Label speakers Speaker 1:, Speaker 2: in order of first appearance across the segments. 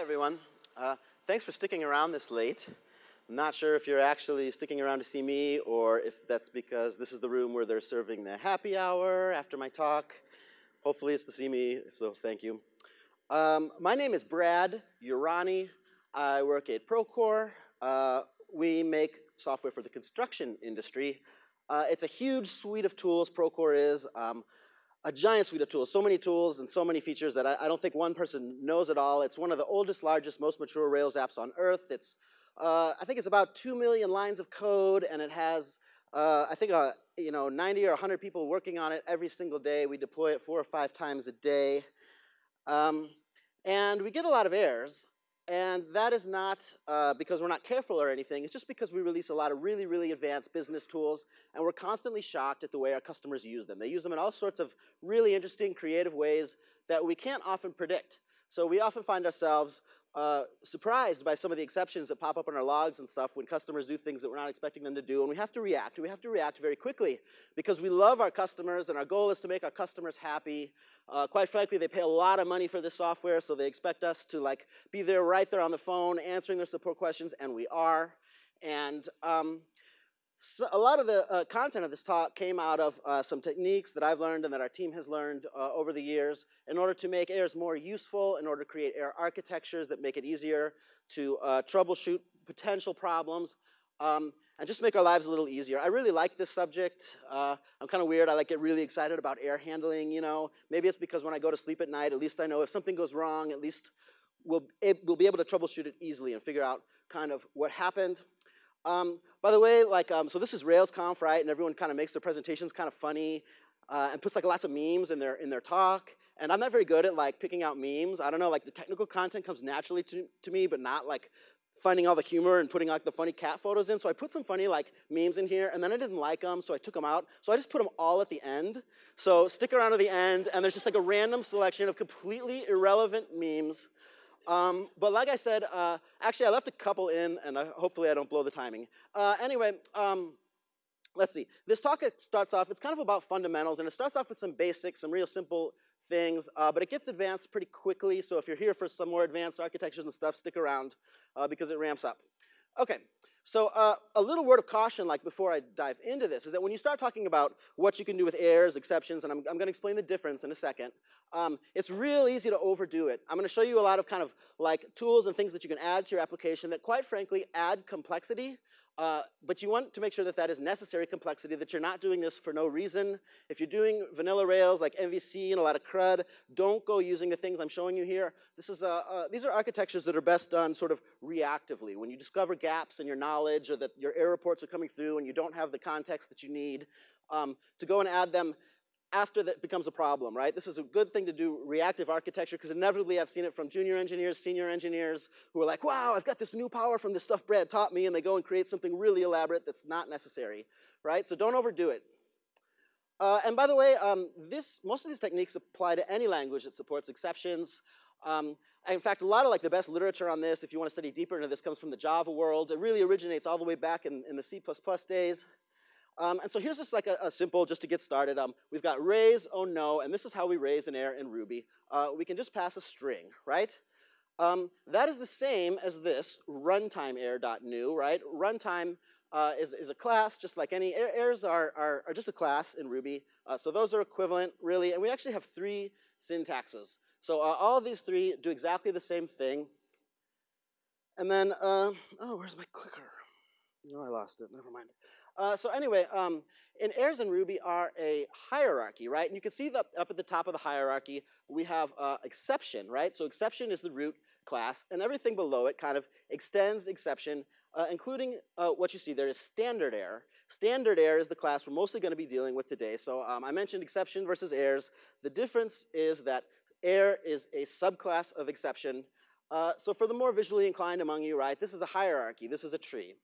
Speaker 1: everyone. Uh, thanks for sticking around this late. I'm not sure if you're actually sticking around to see me or if that's because this is the room where they're serving the happy hour after my talk. Hopefully it's to see me, so, thank you. Um, my name is Brad Urani. I work at Procore. Uh, we make software for the construction industry. Uh, it's a huge suite of tools, Procore is. Um, a giant suite of tools, so many tools and so many features that I, I, don't think one person knows it all. It's one of the oldest, largest, most mature Rails apps on earth. It's, uh, I think it's about 2 million lines of code and it has, uh, I think, uh, you know, 90 or 100 people working on it every single day. We deploy it four or five times a day. Um, and we get a lot of errors. And that is not uh, because we're not careful or anything. It's just because we release a lot of really, really advanced business tools, and we're constantly shocked at the way our customers use them. They use them in all sorts of really interesting, creative ways that we can't often predict. So we often find ourselves uh, surprised by some of the exceptions that pop up in our logs and stuff when customers do things that we're not expecting them to do, and we have to react. We have to react very quickly because we love our customers, and our goal is to make our customers happy. Uh, quite frankly, they pay a lot of money for this software, so they expect us to like be there right there on the phone answering their support questions, and we are. And um, so a lot of the uh, content of this talk came out of uh, some techniques that I've learned and that our team has learned uh, over the years in order to make errors more useful, in order to create error architectures that make it easier to uh, troubleshoot potential problems, um, and just make our lives a little easier. I really like this subject. Uh, I'm kind of weird. I like get really excited about error handling, you know. Maybe it's because when I go to sleep at night, at least I know if something goes wrong, at least we'll, it, we'll be able to troubleshoot it easily and figure out kind of what happened. Um, by the way, like, um, so this is RailsConf, right? And everyone kind of makes their presentations kind of funny uh, and puts like lots of memes in their, in their talk. And I'm not very good at like picking out memes. I don't know, like the technical content comes naturally to, to me, but not like finding all the humor and putting like the funny cat photos in. So I put some funny like memes in here and then I didn't like them, so I took them out. So I just put them all at the end. So stick around to the end and there's just like a random selection of completely irrelevant memes um, but like I said, uh, actually I left a couple in and uh, hopefully I don't blow the timing. Uh, anyway, um, let's see. This talk starts off, it's kind of about fundamentals and it starts off with some basics, some real simple things, uh, but it gets advanced pretty quickly. So if you're here for some more advanced architectures and stuff, stick around uh, because it ramps up. Okay, so uh, a little word of caution, like before I dive into this, is that when you start talking about what you can do with errors, exceptions, and I'm, I'm going to explain the difference in a second, um, it's real easy to overdo it. I'm going to show you a lot of kind of like tools and things that you can add to your application that quite frankly add complexity uh, but you want to make sure that that is necessary complexity, that you're not doing this for no reason. If you're doing vanilla Rails like MVC and a lot of CRUD, don't go using the things I'm showing you here. This is, uh, uh, these are architectures that are best done sort of reactively. When you discover gaps in your knowledge or that your error reports are coming through and you don't have the context that you need, um, to go and add them after that becomes a problem, right? This is a good thing to do reactive architecture because inevitably I've seen it from junior engineers, senior engineers who are like, wow, I've got this new power from the stuff Brad taught me and they go and create something really elaborate that's not necessary, right? So don't overdo it. Uh, and by the way, um, this, most of these techniques apply to any language that supports exceptions. Um, in fact, a lot of like the best literature on this, if you want to study deeper into this, comes from the Java world. It really originates all the way back in, in the C++ days. Um, and so here's just like a, a, simple, just to get started. Um, we've got raise, oh no, and this is how we raise an error in Ruby. Uh, we can just pass a string, right? Um, that is the same as this runtime error.new, right? Runtime uh, is, is a class, just like any, er errors are, are, are, just a class in Ruby. Uh, so those are equivalent, really, and we actually have three syntaxes. So uh, all these three do exactly the same thing. And then, uh, oh, where's my clicker? No, I lost it, never mind. Uh, so anyway, um, in errors in Ruby are a hierarchy, right? And you can see that up at the top of the hierarchy, we have uh, exception, right? So exception is the root class, and everything below it kind of extends exception, uh, including uh, what you see there is standard error. Standard error is the class we're mostly going to be dealing with today. So um, I mentioned exception versus errors. The difference is that error is a subclass of exception. Uh, so for the more visually inclined among you, right, this is a hierarchy. This is a tree.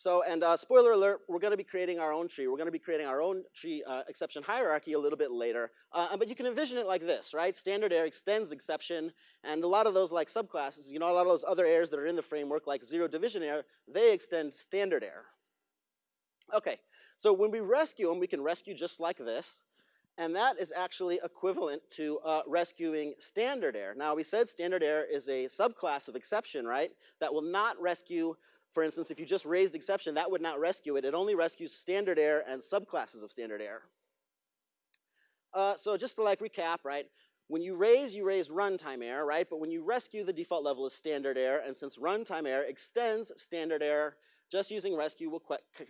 Speaker 1: So, and uh, spoiler alert, we're going to be creating our own tree. We're going to be creating our own tree uh, exception hierarchy a little bit later. Uh, but you can envision it like this, right? Standard error extends exception, and a lot of those like subclasses, you know, a lot of those other errors that are in the framework, like zero division error, they extend standard error. Okay, so when we rescue them, we can rescue just like this. and that is actually equivalent to uh, rescuing standard error. Now, we said standard error is a subclass of exception, right? That will not rescue, for instance, if you just raised exception, that would not rescue it. It only rescues standard error and subclasses of standard error. Uh, so just to like recap, right? When you raise, you raise runtime error, right? But when you rescue, the default level is standard error, and since runtime error extends standard error, just using rescue will,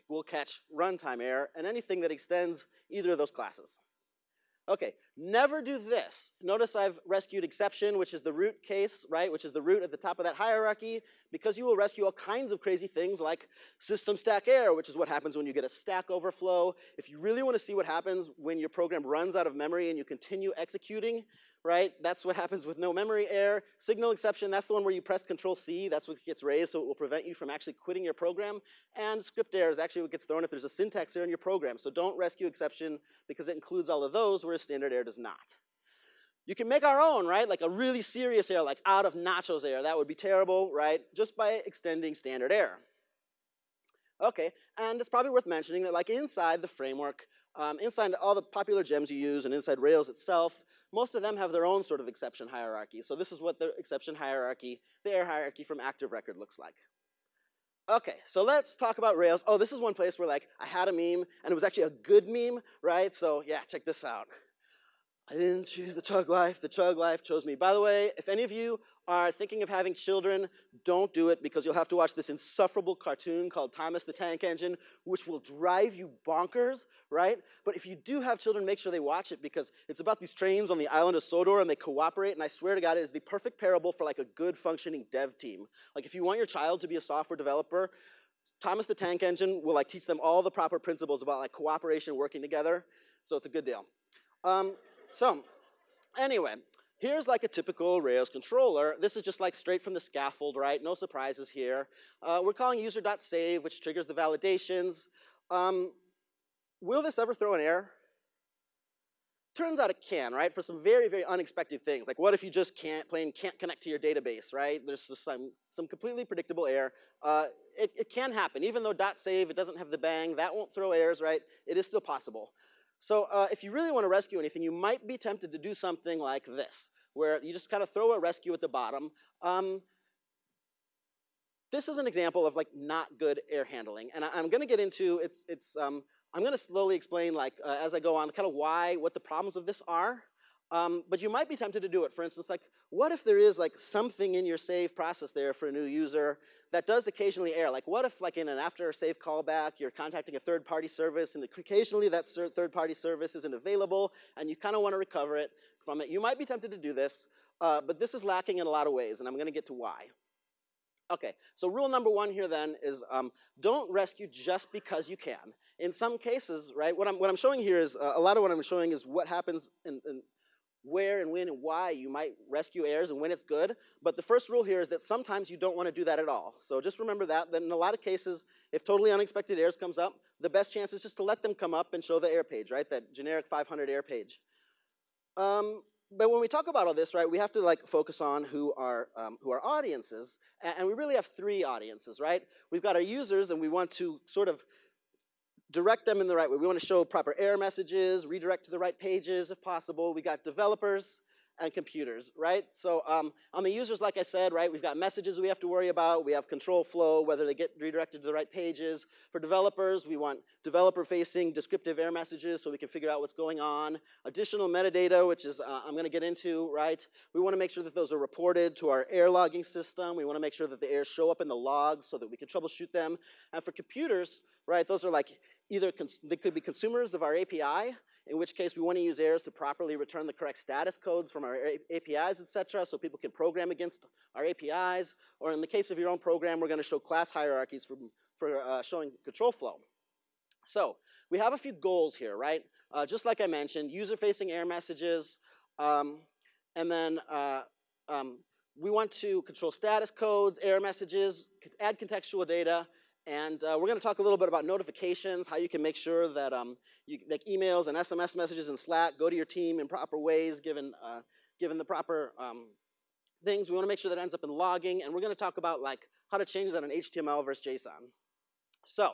Speaker 1: will catch runtime error and anything that extends either of those classes. Okay, never do this. Notice I've rescued exception, which is the root case, right, which is the root at the top of that hierarchy, because you will rescue all kinds of crazy things like system stack error, which is what happens when you get a stack overflow. If you really want to see what happens when your program runs out of memory and you continue executing, right? That's what happens with no memory error. Signal exception, that's the one where you press Control C, that's what gets raised, so it will prevent you from actually quitting your program. And script error is actually what gets thrown if there's a syntax error in your program. So don't rescue exception because it includes all of those, whereas standard error does not. You can make our own, right? Like a really serious error, like out of nachos error. That would be terrible, right? Just by extending standard error. Okay, and it's probably worth mentioning that like inside the framework, um, inside all the popular gems you use and inside Rails itself, most of them have their own sort of exception hierarchy. So this is what the exception hierarchy, the error hierarchy from active record looks like. Okay, so let's talk about Rails. Oh, this is one place where like I had a meme and it was actually a good meme, right? So yeah, check this out. I didn't choose the chug life, the chug life chose me. By the way, if any of you are thinking of having children, don't do it because you'll have to watch this insufferable cartoon called Thomas the Tank Engine, which will drive you bonkers, right? But if you do have children, make sure they watch it because it's about these trains on the island of Sodor and they cooperate, and I swear to God, it is the perfect parable for like a good functioning dev team. Like if you want your child to be a software developer, Thomas the Tank Engine will like teach them all the proper principles about like cooperation, working together, so it's a good deal. Um, so, anyway, here's like a typical Rails controller. This is just like straight from the scaffold, right? No surprises here. Uh, we're calling user.save, which triggers the validations. Um, will this ever throw an error? Turns out it can, right? For some very, very unexpected things. Like what if you just can't, plain can't connect to your database, right? There's just some, some completely predictable error. Uh, it, it can happen. Even though .save, it doesn't have the bang, that won't throw errors, right? It is still possible. So uh, if you really want to rescue anything, you might be tempted to do something like this, where you just kind of throw a rescue at the bottom. Um, this is an example of like not good air handling, and I, am going to get into it's it's um, I'm going to slowly explain like uh, as I go on kind of why what the problems of this are. Um, but you might be tempted to do it. For instance, like what if there is like something in your save process there for a new user that does occasionally error? Like what if like in an after save callback, you're contacting a third party service and occasionally that third party service isn't available and you kind of want to recover it from it. You might be tempted to do this, uh, but this is lacking in a lot of ways and I'm going to get to why. Okay, so rule number one here then is um, don't rescue just because you can. In some cases, right, what I'm, what I'm showing here is, uh, a lot of what I'm showing is what happens in, in where and when and why you might rescue errors and when it's good. But the first rule here is that sometimes you don't want to do that at all. So just remember that, that in a lot of cases, if totally unexpected errors comes up, the best chance is just to let them come up and show the error page, right? That generic 500 error page. Um, but when we talk about all this, right, we have to like focus on who our, um, who our audiences, and, and we really have three audiences, right? We've got our users and we want to sort of direct them in the right way. We want to show proper error messages, redirect to the right pages if possible. We got developers and computers, right? So um, on the users, like I said, right, we've got messages we have to worry about. We have control flow, whether they get redirected to the right pages. For developers, we want developer-facing descriptive error messages so we can figure out what's going on. Additional metadata, which is uh, I'm going to get into, right? We want to make sure that those are reported to our error logging system. We want to make sure that the errors show up in the logs so that we can troubleshoot them. And for computers, right, those are like either they could be consumers of our API, in which case we want to use errors to properly return the correct status codes from our APIs, et cetera, so people can program against our APIs. Or in the case of your own program, we're going to show class hierarchies for, for uh, showing control flow. So we have a few goals here, right? Uh, just like I mentioned, user-facing error messages, um, and then uh, um, we want to control status codes, error messages, add contextual data, and uh, we're going to talk a little bit about notifications, how you can make sure that um, you, like emails and SMS messages and Slack go to your team in proper ways given, uh, given the proper um, things. We want to make sure that ends up in logging. And we're going to talk about like how to change that in HTML versus JSON. So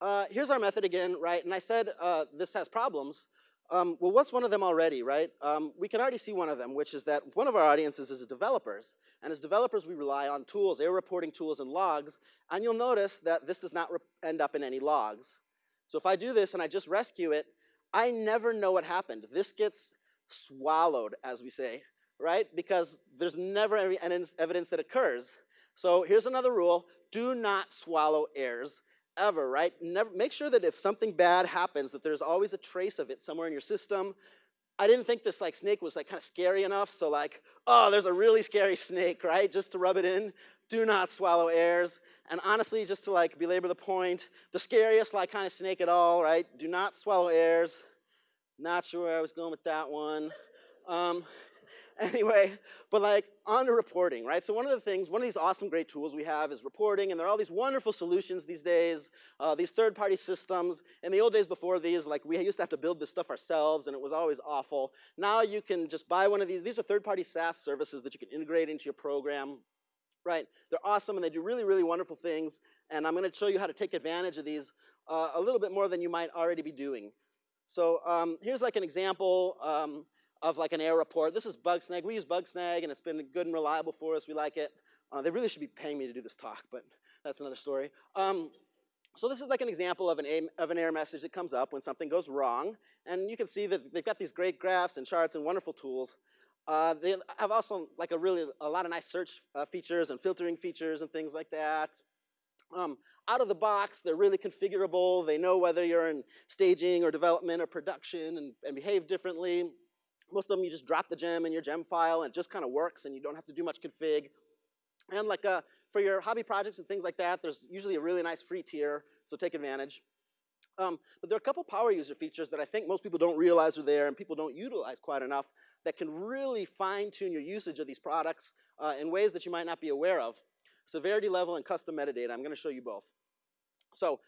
Speaker 1: uh, here's our method again, right? And I said uh, this has problems. Um, well, what's one of them already, right? Um, we can already see one of them, which is that one of our audiences is developers. And as developers, we rely on tools, error reporting tools and logs. And you'll notice that this does not end up in any logs. So if I do this and I just rescue it, I never know what happened. This gets swallowed, as we say, right? Because there's never any evidence that occurs. So here's another rule. Do not swallow errors ever, right? Never, make sure that if something bad happens, that there's always a trace of it somewhere in your system. I didn't think this like snake was like kind of scary enough, so like, oh, there's a really scary snake, right? Just to rub it in. Do not swallow airs. And honestly, just to like belabor the point, the scariest like kind of snake at all, right? Do not swallow airs. Not sure where I was going with that one. Um, anyway, but like on to reporting, right? So one of the things, one of these awesome great tools we have is reporting, and there are all these wonderful solutions these days, uh, these third-party systems. In the old days before these, like we used to have to build this stuff ourselves, and it was always awful. Now you can just buy one of these. These are third-party SaaS services that you can integrate into your program, right? They're awesome, and they do really, really wonderful things, and I'm gonna show you how to take advantage of these uh, a little bit more than you might already be doing. So um, here's like an example. Um, of like an error report. This is Bugsnag. We use Bugsnag, and it's been good and reliable for us. We like it. Uh, they really should be paying me to do this talk, but that's another story. Um, so this is like an example of an, of an error message that comes up when something goes wrong. And you can see that they've got these great graphs and charts and wonderful tools. Uh, they have also like a really, a lot of nice search uh, features and filtering features and things like that. Um, out of the box, they're really configurable. They know whether you're in staging or development or production and, and behave differently. Most of them you just drop the gem in your gem file and it just kind of works and you don't have to do much config. And like uh, for your hobby projects and things like that, there's usually a really nice free tier, so take advantage. Um, but there are a couple power user features that I think most people don't realize are there and people don't utilize quite enough that can really fine tune your usage of these products uh, in ways that you might not be aware of. Severity level and custom metadata, I'm gonna show you both. So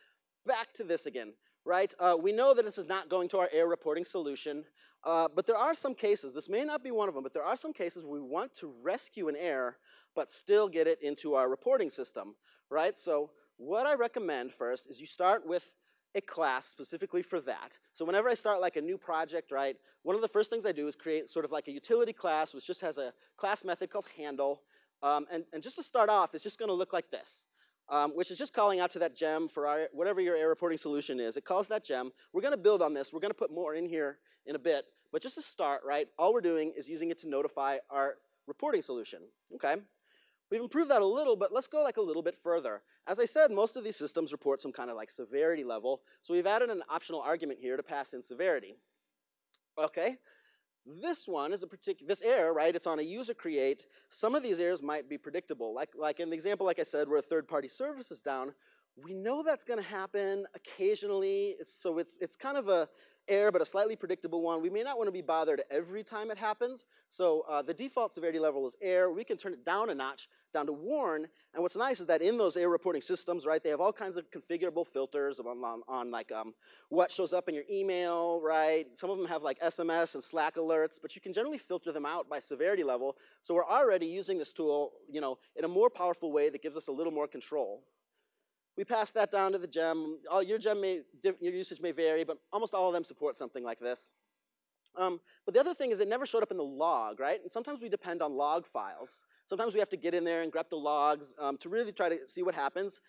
Speaker 1: back to this again, right? Uh, we know that this is not going to our error reporting solution. Uh, but there are some cases, this may not be one of them, but there are some cases we want to rescue an error but still get it into our reporting system, right? So what I recommend first is you start with a class specifically for that. So whenever I start like a new project, right, one of the first things I do is create sort of like a utility class which just has a class method called handle. Um, and, and just to start off, it's just gonna look like this. Um, which is just calling out to that gem for our, whatever your error reporting solution is. It calls that gem. We're gonna build on this. We're gonna put more in here in a bit. But just to start, right, all we're doing is using it to notify our reporting solution, okay? We've improved that a little, but let's go like a little bit further. As I said, most of these systems report some kind of like severity level, so we've added an optional argument here to pass in severity. Okay, this one is a particular, this error, right, it's on a user create. Some of these errors might be predictable. Like, like in the example, like I said, where a third-party service is down, we know that's gonna happen occasionally, it's, so it's, it's kind of a, error, but a slightly predictable one. We may not want to be bothered every time it happens. So uh, the default severity level is error. We can turn it down a notch, down to warn. And what's nice is that in those error reporting systems, right, they have all kinds of configurable filters on, on, on like um, what shows up in your email, right? Some of them have like SMS and Slack alerts, but you can generally filter them out by severity level. So we're already using this tool, you know, in a more powerful way that gives us a little more control. We pass that down to the gem. All, your gem may, your usage may vary, but almost all of them support something like this. Um, but the other thing is it never showed up in the log, right? And sometimes we depend on log files. Sometimes we have to get in there and grep the logs um, to really try to see what happens.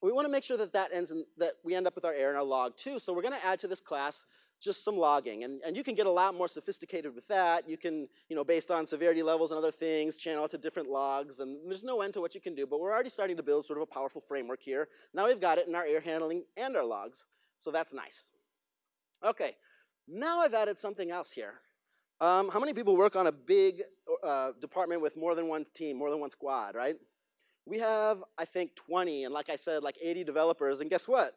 Speaker 1: We want to make sure that that ends in, that we end up with our error in our log too. So we're going to add to this class just some logging. And, and you can get a lot more sophisticated with that. You can, you know, based on severity levels and other things, channel it to different logs. And there's no end to what you can do. But we're already starting to build sort of a powerful framework here. Now we've got it in our error handling and our logs. So that's nice. Okay, now I've added something else here. Um, how many people work on a big uh, department with more than one team, more than one squad, right? We have, I think, 20, and like I said, like 80 developers, and guess what?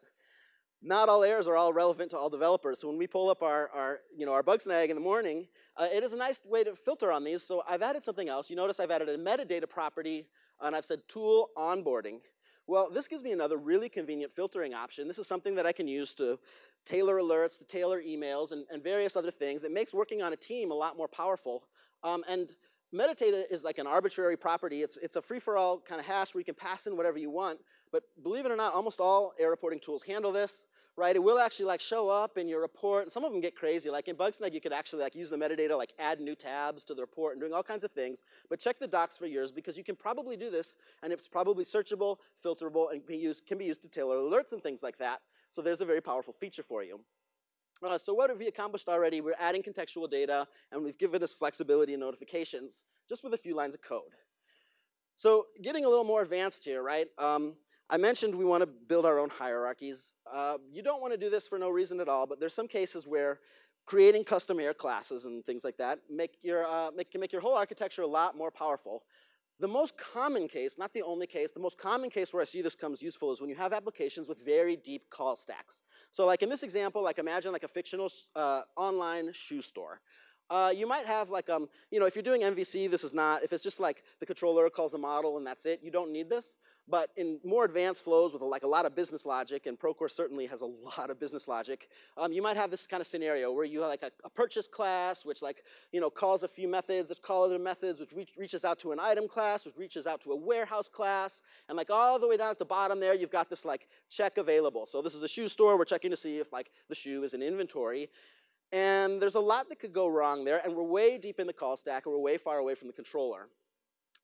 Speaker 1: Not all errors are all relevant to all developers. So when we pull up our, our, you know, our Bugsnag in the morning, uh, it is a nice way to filter on these. So I've added something else. You notice I've added a metadata property, and I've said tool onboarding. Well, this gives me another really convenient filtering option. This is something that I can use to tailor alerts, to tailor emails, and, and various other things. It makes working on a team a lot more powerful. Um, and metadata is like an arbitrary property. It's, it's a free-for-all kind of hash where you can pass in whatever you want. But believe it or not, almost all error reporting tools handle this, right? It will actually like show up in your report, and some of them get crazy. Like in Bugsnag, you could actually like use the metadata, like add new tabs to the report and doing all kinds of things. But check the docs for yours because you can probably do this, and it's probably searchable, filterable, and can be used, can be used to tailor alerts and things like that. So there's a very powerful feature for you. Uh, so what have we accomplished already? We're adding contextual data, and we've given us flexibility and notifications, just with a few lines of code. So getting a little more advanced here, right? Um, I mentioned we want to build our own hierarchies. Uh, you don't want to do this for no reason at all, but there's some cases where creating custom error classes and things like that make your, uh, make, can make your whole architecture a lot more powerful. The most common case, not the only case, the most common case where I see this comes useful is when you have applications with very deep call stacks. So like in this example, like imagine like a fictional uh, online shoe store. Uh, you might have like, um, you know, if you're doing MVC, this is not, if it's just like the controller calls the model and that's it, you don't need this. But in more advanced flows with like a lot of business logic, and Procore certainly has a lot of business logic, um, you might have this kind of scenario where you have like a, a, purchase class, which like, you know, calls a few methods, that call other methods, which reach, reaches out to an item class, which reaches out to a warehouse class, and like all the way down at the bottom there, you've got this like check available. So this is a shoe store, we're checking to see if like the shoe is in inventory. And there's a lot that could go wrong there, and we're way deep in the call stack, and we're way far away from the controller.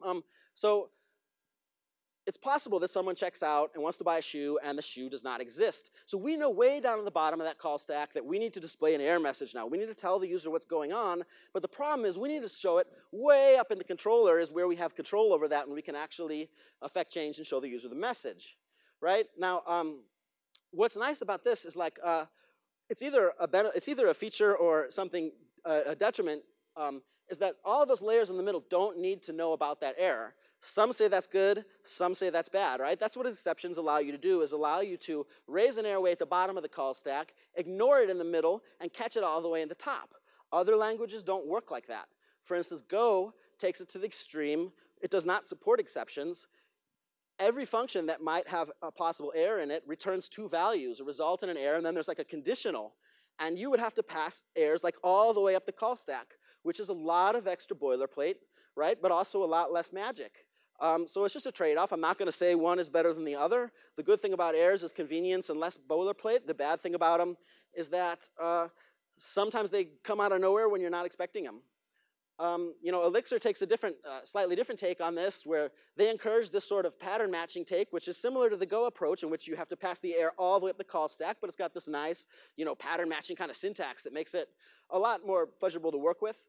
Speaker 1: Um, so it's possible that someone checks out and wants to buy a shoe and the shoe does not exist. So we know way down at the bottom of that call stack that we need to display an error message now. We need to tell the user what's going on, but the problem is we need to show it way up in the controller is where we have control over that and we can actually affect change and show the user the message, right? Now, um, what's nice about this is like, uh, it's, either a it's either a feature or something, uh, a detriment, um, is that all those layers in the middle don't need to know about that error. Some say that's good, some say that's bad, right? That's what exceptions allow you to do, is allow you to raise an airway at the bottom of the call stack, ignore it in the middle, and catch it all the way in the top. Other languages don't work like that. For instance, Go takes it to the extreme. It does not support exceptions. Every function that might have a possible error in it returns two values, a result and an error, and then there's like a conditional. And you would have to pass errors like all the way up the call stack, which is a lot of extra boilerplate, right? But also a lot less magic. Um, so it's just a trade-off. I'm not going to say one is better than the other. The good thing about Aires is convenience and less boilerplate. The bad thing about them is that uh, sometimes they come out of nowhere when you're not expecting them. Um, you know, Elixir takes a different, uh, slightly different take on this, where they encourage this sort of pattern matching take, which is similar to the Go approach, in which you have to pass the error all the way up the call stack, but it's got this nice, you know, pattern matching kind of syntax that makes it a lot more pleasurable to work with.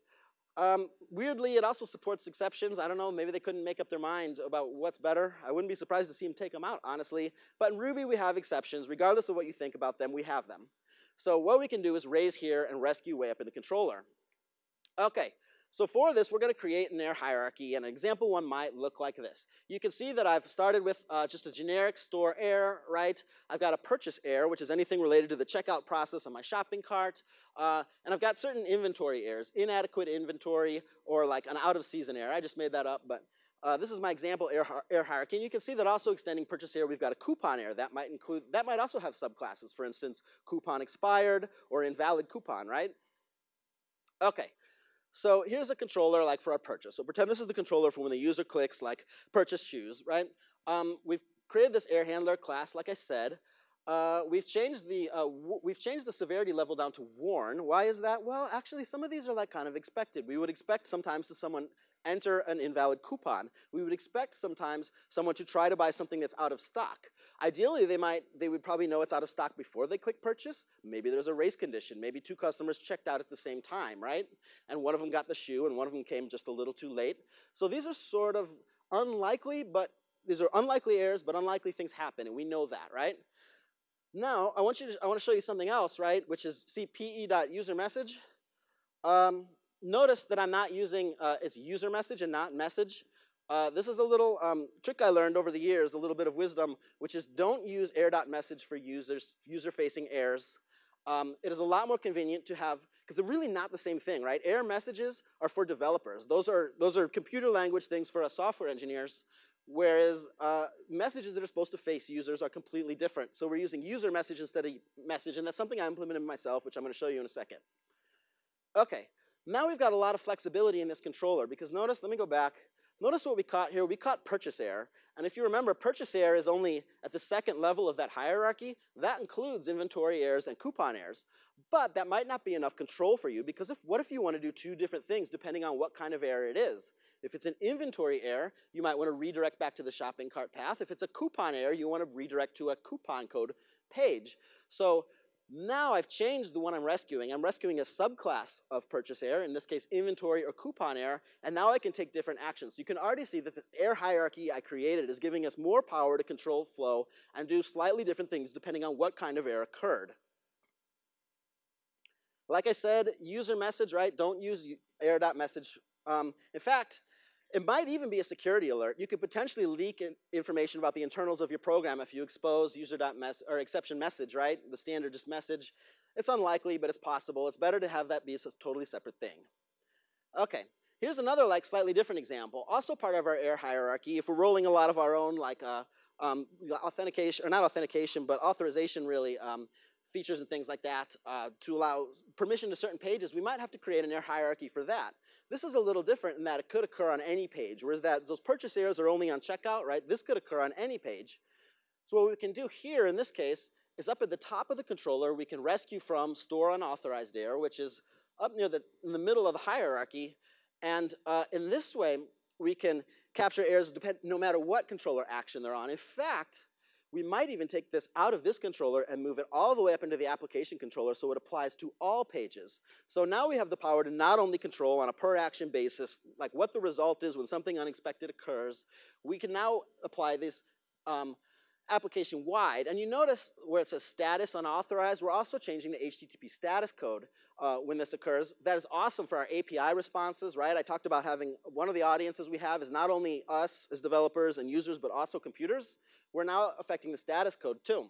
Speaker 1: Um, weirdly, it also supports exceptions. I don't know, maybe they couldn't make up their mind about what's better. I wouldn't be surprised to see them take them out, honestly. But in Ruby, we have exceptions. Regardless of what you think about them, we have them. So what we can do is raise here and rescue way up in the controller. Okay, so for this, we're going to create an air hierarchy, and an example one might look like this. You can see that I've started with uh, just a generic store error, right? I've got a purchase error, which is anything related to the checkout process on my shopping cart, uh, and I've got certain inventory Aires, inadequate inventory, or like an out-of-season Aire. I just made that up, but uh, this is my example air, Aire, hierarchy, and you can see that also extending purchase error, we've got a coupon error. That might include, that might also have subclasses, for instance, coupon expired or invalid coupon, right? Okay, so here's a controller like for our purchase. So pretend this is the controller for when the user clicks like purchase shoes, right? Um, we've created this error handler class, like I said. Uh, we've changed the uh, we've changed the severity level down to warn. Why is that? Well, actually, some of these are like kind of expected. We would expect sometimes to someone enter an invalid coupon. We would expect sometimes someone to try to buy something that's out of stock. Ideally, they might, they would probably know it's out of stock before they click purchase. Maybe there's a race condition. Maybe two customers checked out at the same time, right? And one of them got the shoe and one of them came just a little too late. So these are sort of unlikely, but these are unlikely errors, but unlikely things happen, and we know that, right? Now, I want you to, I want to show you something else, right? Which is cpe.userMessage. Um, notice that I'm not using uh, its user message and not message. Uh, this is a little um, trick I learned over the years, a little bit of wisdom, which is don't use error.message for users, user-facing errors. Um, it is a lot more convenient to have, because they're really not the same thing, right? Error messages are for developers. Those are, those are computer language things for us software engineers, whereas uh, messages that are supposed to face users are completely different. So we're using user message instead of message, and that's something I implemented myself, which I'm gonna show you in a second. Okay, now we've got a lot of flexibility in this controller, because notice, let me go back, Notice what we caught here. We caught purchase error. And if you remember, purchase error is only at the second level of that hierarchy. That includes inventory errors and coupon errors. But that might not be enough control for you because if, what if you want to do two different things depending on what kind of error it is? If it's an inventory error, you might want to redirect back to the shopping cart path. If it's a coupon error, you want to redirect to a coupon code page. So now I've changed the one I'm rescuing. I'm rescuing a subclass of purchase error, in this case inventory or coupon error, and now I can take different actions. You can already see that this error hierarchy I created is giving us more power to control flow and do slightly different things depending on what kind of error occurred. Like I said, user message, right? Don't use error.message. Um, in fact, it might even be a security alert. You could potentially leak in information about the internals of your program if you expose user.mess or exception message, right? The standard just message. It's unlikely, but it's possible. It's better to have that be a totally separate thing. Okay, here's another like slightly different example. Also part of our error hierarchy. If we're rolling a lot of our own like uh, um, authentication, or not authentication, but authorization really, um, features and things like that uh, to allow permission to certain pages, we might have to create an error hierarchy for that. This is a little different in that it could occur on any page, whereas that those purchase errors are only on checkout, right? This could occur on any page. So what we can do here in this case is up at the top of the controller, we can rescue from store unauthorized error, which is up near the, in the middle of the hierarchy. And uh, in this way, we can capture errors depend, no matter what controller action they're on. In fact, we might even take this out of this controller and move it all the way up into the application controller so it applies to all pages. So now we have the power to not only control on a per action basis, like what the result is when something unexpected occurs, we can now apply this um, application wide. And you notice where it says status unauthorized, we're also changing the HTTP status code uh, when this occurs. That is awesome for our API responses, right? I talked about having one of the audiences we have is not only us as developers and users, but also computers we're now affecting the status code too.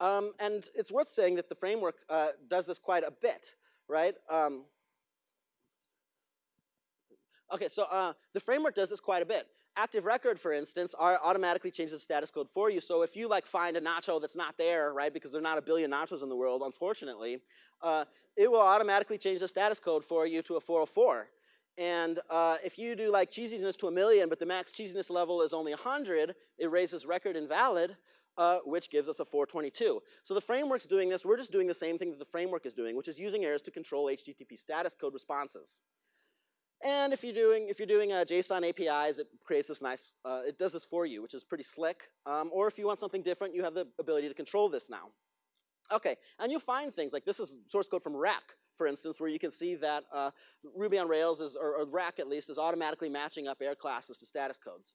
Speaker 1: Um, and it's worth saying that the framework uh, does this quite a bit, right? Um, okay, so uh, the framework does this quite a bit. Active Record, for instance, automatically changes the status code for you. So if you like find a nacho that's not there, right, because there are not a billion nachos in the world, unfortunately, uh, it will automatically change the status code for you to a 404. And uh, if you do like cheesiness to a million, but the max cheesiness level is only 100, it raises record invalid, uh, which gives us a 422. So the framework's doing this. We're just doing the same thing that the framework is doing, which is using errors to control HTTP status code responses. And if you're doing if you're doing uh, JSON APIs, it creates this nice. Uh, it does this for you, which is pretty slick. Um, or if you want something different, you have the ability to control this now. Okay, and you'll find things like this is source code from Rack, for instance, where you can see that uh, Ruby on Rails, is, or, or Rack at least, is automatically matching up error classes to status codes.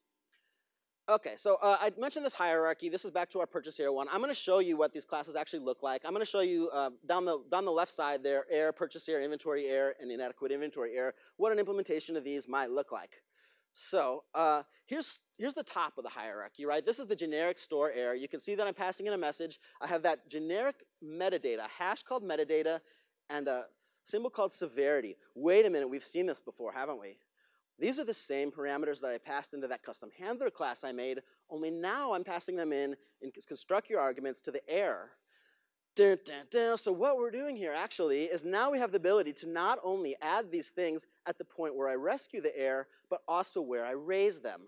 Speaker 1: Okay, so uh, I mentioned this hierarchy. This is back to our purchase error one. I'm going to show you what these classes actually look like. I'm going to show you uh, down the down the left side there, error, purchase error, inventory error, and inadequate inventory error, what an implementation of these might look like. So uh, here's, here's the top of the hierarchy, right? This is the generic store error. You can see that I'm passing in a message. I have that generic metadata, hash called metadata, and a symbol called severity. Wait a minute, we've seen this before, haven't we? These are the same parameters that I passed into that custom handler class I made, only now I'm passing them in and construct your arguments to the error. Dun, dun, dun. So what we're doing here actually is now we have the ability to not only add these things at the point where I rescue the error, but also where I raise them.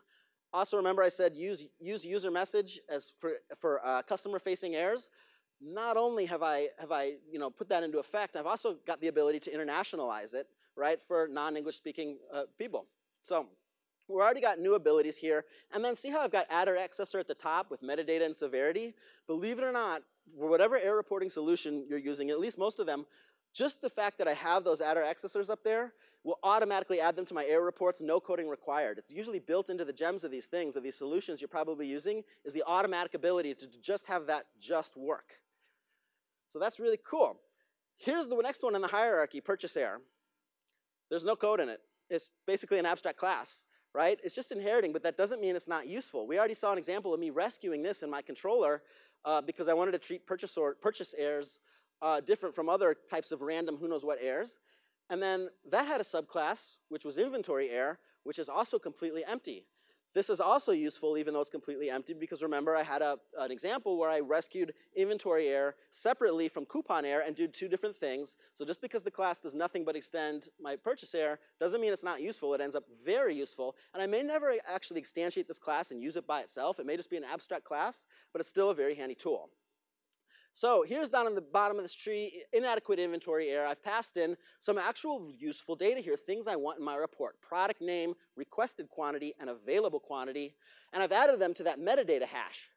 Speaker 1: Also remember I said use, use user message as for, for uh, customer facing errors not only have I, have I you know, put that into effect, I've also got the ability to internationalize it, right, for non-English speaking uh, people. So we've already got new abilities here. And then see how I've got attr_accessor at the top with metadata and severity? Believe it or not, for whatever error reporting solution you're using, at least most of them, just the fact that I have those attr_accessors up there will automatically add them to my error reports, no coding required. It's usually built into the gems of these things, of these solutions you're probably using, is the automatic ability to just have that just work. So that's really cool. Here's the next one in the hierarchy, purchase error. There's no code in it. It's basically an abstract class, right? It's just inheriting, but that doesn't mean it's not useful. We already saw an example of me rescuing this in my controller uh, because I wanted to treat purchase, or, purchase errors uh, different from other types of random who knows what errors. And then that had a subclass, which was inventory error, which is also completely empty. This is also useful even though it's completely empty because remember I had a, an example where I rescued inventory error separately from coupon error and did two different things. So just because the class does nothing but extend my purchase error doesn't mean it's not useful. It ends up very useful. And I may never actually instantiate this class and use it by itself. It may just be an abstract class, but it's still a very handy tool. So here's down on the bottom of this tree, inadequate inventory error. I've passed in some actual useful data here, things I want in my report. Product name, requested quantity, and available quantity. And I've added them to that metadata hash.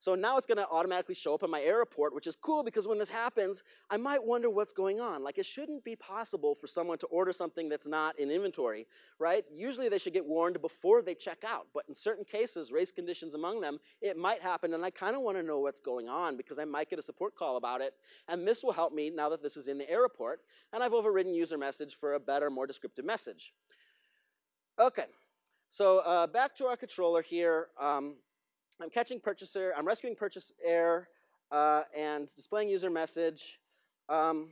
Speaker 1: So now it's gonna automatically show up in my error report, which is cool because when this happens, I might wonder what's going on. Like it shouldn't be possible for someone to order something that's not in inventory, right? Usually they should get warned before they check out, but in certain cases, race conditions among them, it might happen and I kinda wanna know what's going on because I might get a support call about it. And this will help me now that this is in the error report and I've overridden user message for a better, more descriptive message. Okay, so uh, back to our controller here. Um, I'm catching purchaser, I'm rescuing purchase error, uh, and displaying user message. Um,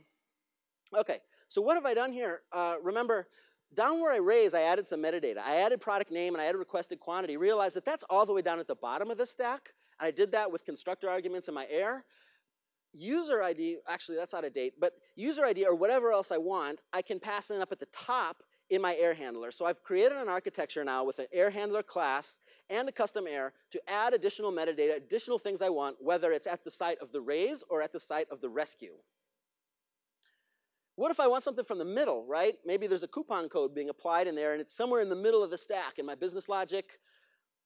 Speaker 1: okay, so what have I done here? Uh, remember, down where I raise, I added some metadata. I added product name and I added requested quantity. Realize that that's all the way down at the bottom of the stack. And I did that with constructor arguments in my error. User ID, actually that's out of date, but user ID or whatever else I want, I can pass in up at the top in my error handler. So I've created an architecture now with an error handler class and a custom error to add additional metadata, additional things I want, whether it's at the site of the raise or at the site of the rescue. What if I want something from the middle, right? Maybe there's a coupon code being applied in there and it's somewhere in the middle of the stack in my business logic.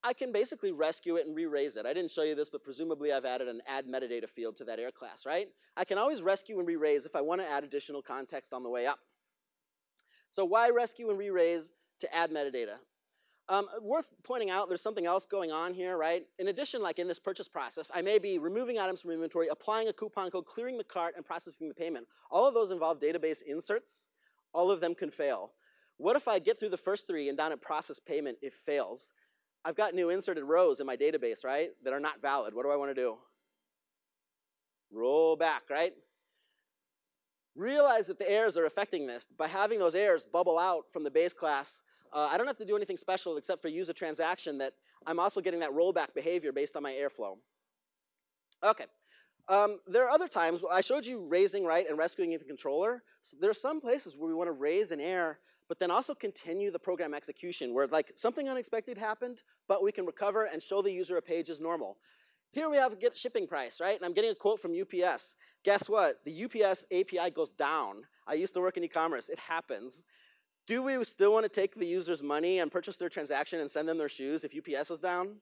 Speaker 1: I can basically rescue it and re-raise it. I didn't show you this, but presumably I've added an add metadata field to that error class, right? I can always rescue and re-raise if I want to add additional context on the way up. So why rescue and re-raise to add metadata? Um, worth pointing out, there's something else going on here, right? In addition, like in this purchase process, I may be removing items from inventory, applying a coupon code, clearing the cart, and processing the payment. All of those involve database inserts. All of them can fail. What if I get through the first three and down at process payment, it fails? I've got new inserted rows in my database, right, that are not valid. What do I want to do? Roll back, right? Realize that the errors are affecting this. By having those errors bubble out from the base class, uh, I don't have to do anything special except for use a transaction that I'm also getting that rollback behavior based on my airflow. Okay. Um, there are other times, I showed you raising, right, and rescuing in the controller. So there are some places where we want to raise an error, but then also continue the program execution where like something unexpected happened, but we can recover and show the user a page as normal. Here we have a get shipping price, right? And I'm getting a quote from UPS. Guess what? The UPS API goes down. I used to work in e-commerce. It happens. Do we still want to take the user's money and purchase their transaction and send them their shoes if UPS is down?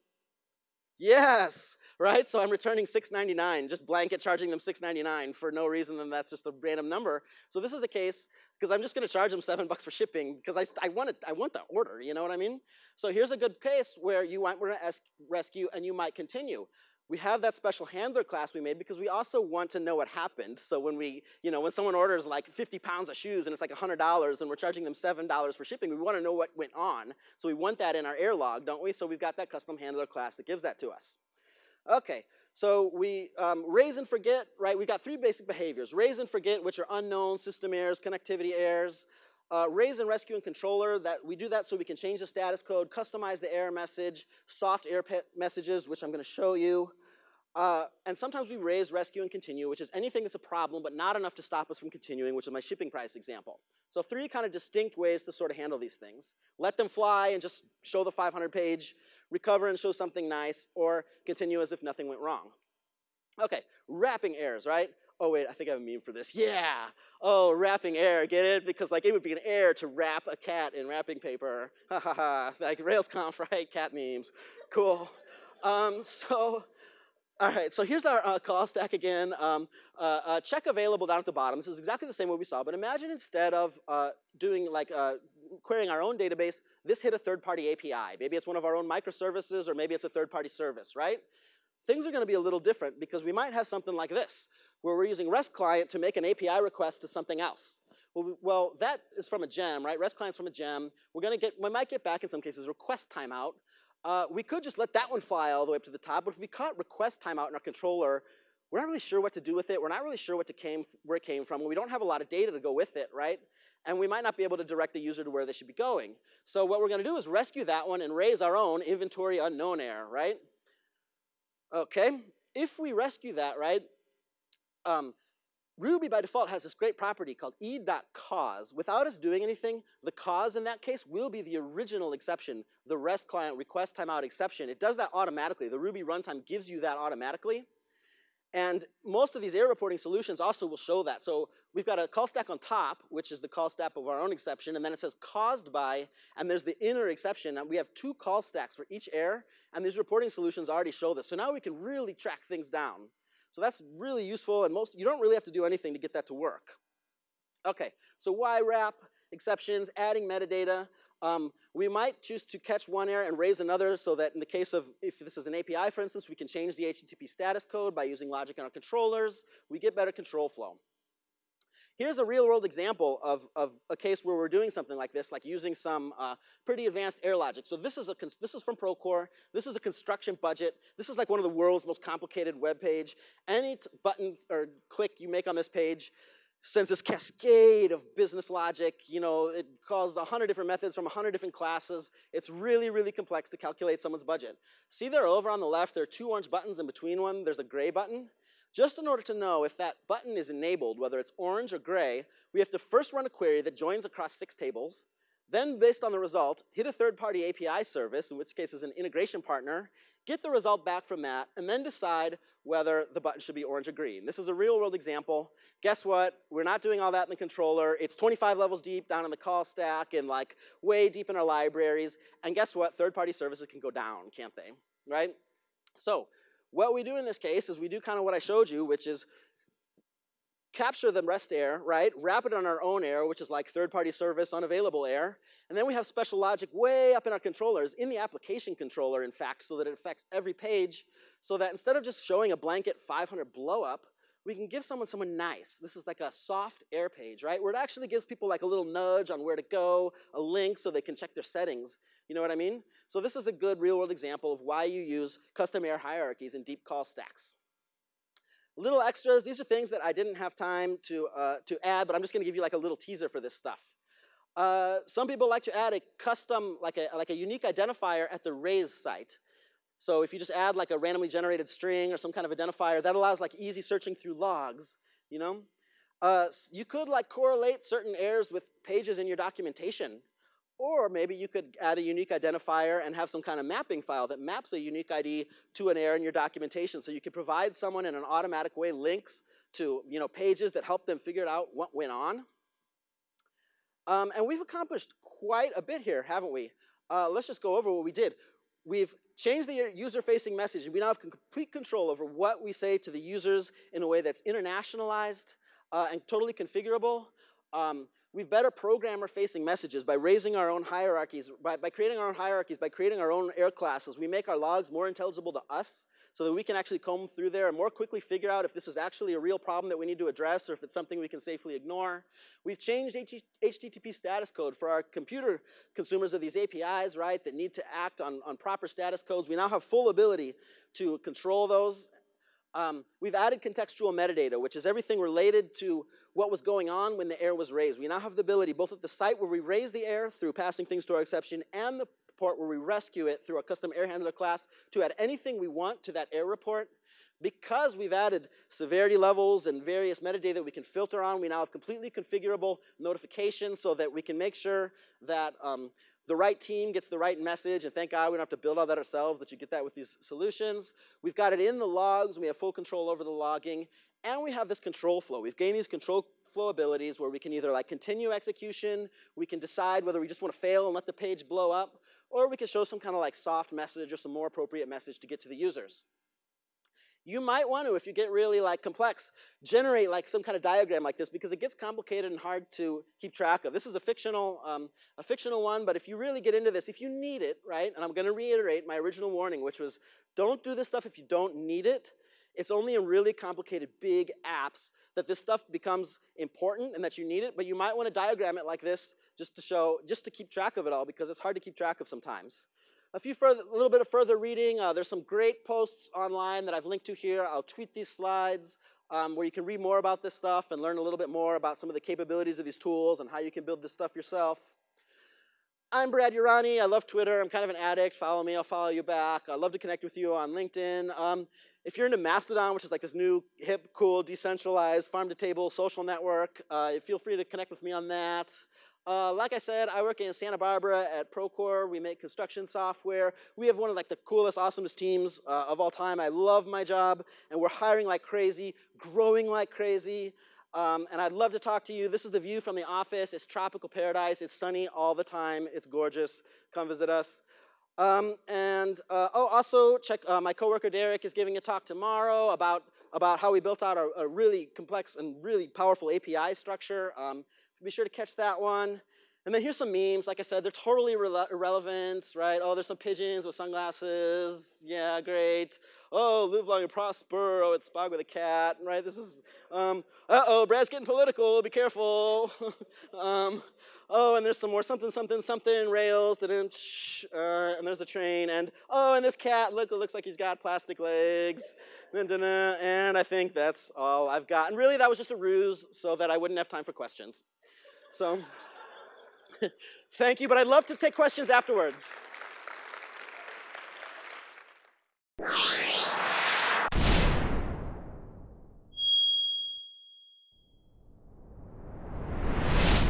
Speaker 1: Yes, right? So I'm returning $6.99, just blanket charging them $6.99 for no reason, and that's just a random number. So this is a case, because I'm just gonna charge them seven bucks for shipping because I, I, want it, I want the order, you know what I mean? So here's a good case where you want, we're gonna rescue and you might continue we have that special handler class we made because we also want to know what happened. So when we, you know, when someone orders like 50 pounds of shoes and it's like $100 and we're charging them $7 for shipping, we want to know what went on. So we want that in our air log, don't we? So we've got that custom handler class that gives that to us. Okay, so we um, raise and forget, right? We've got three basic behaviors. Raise and forget, which are unknown, system errors, connectivity errors. Uh, raise and rescue and controller, that we do that so we can change the status code, customize the error message, soft error messages, which I'm gonna show you. Uh, and sometimes we raise, rescue, and continue, which is anything that's a problem but not enough to stop us from continuing, which is my shipping price example. So three kind of distinct ways to sort of handle these things. Let them fly and just show the 500 page, recover and show something nice, or continue as if nothing went wrong. Okay, wrapping errors, right? Oh wait, I think I have a meme for this. Yeah. Oh, wrapping error, get it? Because like it would be an error to wrap a cat in wrapping paper. Ha ha ha. Like RailsConf, right? Cat memes. Cool. Um, so all right, so here's our uh, call stack again. Um, uh, uh, check available down at the bottom. This is exactly the same way we saw, but imagine instead of uh, doing like uh, querying our own database, this hit a third-party API. Maybe it's one of our own microservices, or maybe it's a third-party service, right? Things are gonna be a little different because we might have something like this, where we're using REST client to make an API request to something else. Well, we, well, that is from a gem, right? REST client's from a gem. We're gonna get, we might get back in some cases request timeout, uh, we could just let that one fly all the way up to the top, but if we caught request timeout in our controller, we're not really sure what to do with it. We're not really sure what to came, where it came from. We don't have a lot of data to go with it, right? And we might not be able to direct the user to where they should be going. So what we're gonna do is rescue that one and raise our own inventory unknown error, right? Okay, if we rescue that, right, um, Ruby by default has this great property called e.cause. Without us doing anything, the cause in that case will be the original exception, the REST client request timeout exception. It does that automatically. The Ruby runtime gives you that automatically. And most of these error reporting solutions also will show that. So we've got a call stack on top, which is the call stack of our own exception, and then it says caused by, and there's the inner exception, and we have two call stacks for each error, and these reporting solutions already show this. So now we can really track things down. So that's really useful, and most you don't really have to do anything to get that to work. Okay, so why wrap exceptions, adding metadata. Um, we might choose to catch one error and raise another so that in the case of, if this is an API, for instance, we can change the HTTP status code by using logic in our controllers. We get better control flow. Here's a real world example of, of a case where we're doing something like this, like using some uh, pretty advanced error logic. So this is, a this is from Procore. This is a construction budget. This is like one of the world's most complicated web page. Any button or click you make on this page sends this cascade of business logic. You know, it calls a hundred different methods from a hundred different classes. It's really, really complex to calculate someone's budget. See there over on the left, there are two orange buttons in between one, there's a gray button. Just in order to know if that button is enabled, whether it's orange or gray, we have to first run a query that joins across six tables, then based on the result, hit a third-party API service, in which case is an integration partner, get the result back from that, and then decide whether the button should be orange or green. This is a real world example. Guess what? We're not doing all that in the controller. It's 25 levels deep down in the call stack and like way deep in our libraries. And guess what? Third-party services can go down, can't they? Right? So what we do in this case is we do kind of what I showed you, which is capture the REST error, right? Wrap it on our own error, which is like third-party service unavailable error. And then we have special logic way up in our controllers, in the application controller, in fact, so that it affects every page, so that instead of just showing a blanket 500 blowup, we can give someone someone nice. This is like a soft error page, right? Where it actually gives people like a little nudge on where to go, a link so they can check their settings. You know what I mean? So this is a good real world example of why you use custom error hierarchies in deep call stacks. Little extras, these are things that I didn't have time to, uh, to add, but I'm just gonna give you like a little teaser for this stuff. Uh, some people like to add a custom, like a, like a unique identifier at the raise site. So if you just add like a randomly generated string or some kind of identifier, that allows like easy searching through logs, you know? Uh, you could like correlate certain errors with pages in your documentation. Or maybe you could add a unique identifier and have some kind of mapping file that maps a unique ID to an error in your documentation. So you could provide someone in an automatic way links to you know, pages that help them figure out what went on. Um, and we've accomplished quite a bit here, haven't we? Uh, let's just go over what we did. We've changed the user-facing message, and we now have complete control over what we say to the users in a way that's internationalized uh, and totally configurable. Um, We've better programmer-facing messages by raising our own hierarchies, by, by creating our own hierarchies, by creating our own error classes. We make our logs more intelligible to us so that we can actually comb through there and more quickly figure out if this is actually a real problem that we need to address or if it's something we can safely ignore. We've changed HTTP status code for our computer consumers of these APIs, right, that need to act on, on proper status codes. We now have full ability to control those. Um, we've added contextual metadata, which is everything related to what was going on when the error was raised. We now have the ability, both at the site where we raise the error through passing things to our exception and the port where we rescue it through our custom error handler class to add anything we want to that error report. Because we've added severity levels and various metadata that we can filter on, we now have completely configurable notifications so that we can make sure that um, the right team gets the right message, and thank God we don't have to build all that ourselves, that you get that with these solutions. We've got it in the logs, we have full control over the logging, and we have this control flow. We've gained these control flow abilities where we can either like continue execution, we can decide whether we just want to fail and let the page blow up, or we can show some kind of like soft message or some more appropriate message to get to the users. You might want to, if you get really like complex, generate like some kind of diagram like this because it gets complicated and hard to keep track of. This is a fictional, um, a fictional one, but if you really get into this, if you need it, right, and I'm gonna reiterate my original warning, which was don't do this stuff if you don't need it. It's only in really complicated big apps that this stuff becomes important and that you need it, but you might want to diagram it like this just to show, just to keep track of it all because it's hard to keep track of sometimes. a few further, a little bit of further reading. Uh, there's some great posts online that I've linked to here. I'll tweet these slides um, where you can read more about this stuff and learn a little bit more about some of the capabilities of these tools and how you can build this stuff yourself. I'm Brad Urani. I love Twitter. I'm kind of an addict. Follow me. I'll follow you back. I'd love to connect with you on LinkedIn. Um, if you're into Mastodon, which is like this new, hip, cool, decentralized, farm-to-table social network, uh, feel free to connect with me on that. Uh, like I said, I work in Santa Barbara at Procore. We make construction software. We have one of like the coolest, awesomest teams uh, of all time. I love my job, and we're hiring like crazy, growing like crazy. Um, and I'd love to talk to you. This is the view from the office. It's tropical paradise. It's sunny all the time. It's gorgeous. Come visit us. Um, and uh, oh, also check uh, my coworker Derek is giving a talk tomorrow about about how we built out a, a really complex and really powerful API structure. Um, be sure to catch that one. And then here's some memes. Like I said, they're totally irrelevant, right? Oh, there's some pigeons with sunglasses. Yeah, great. Oh, live long and prosper. Oh, it's Spock with a cat, right? This is, um, uh-oh, Brad's getting political. Be careful. um, oh, and there's some more something, something, something, rails, uh, and there's a train. And, oh, and this cat, look, it looks like he's got plastic legs. And I think that's all I've got. And really, that was just a ruse so that I wouldn't have time for questions. So thank you, but I'd love to take questions afterwards.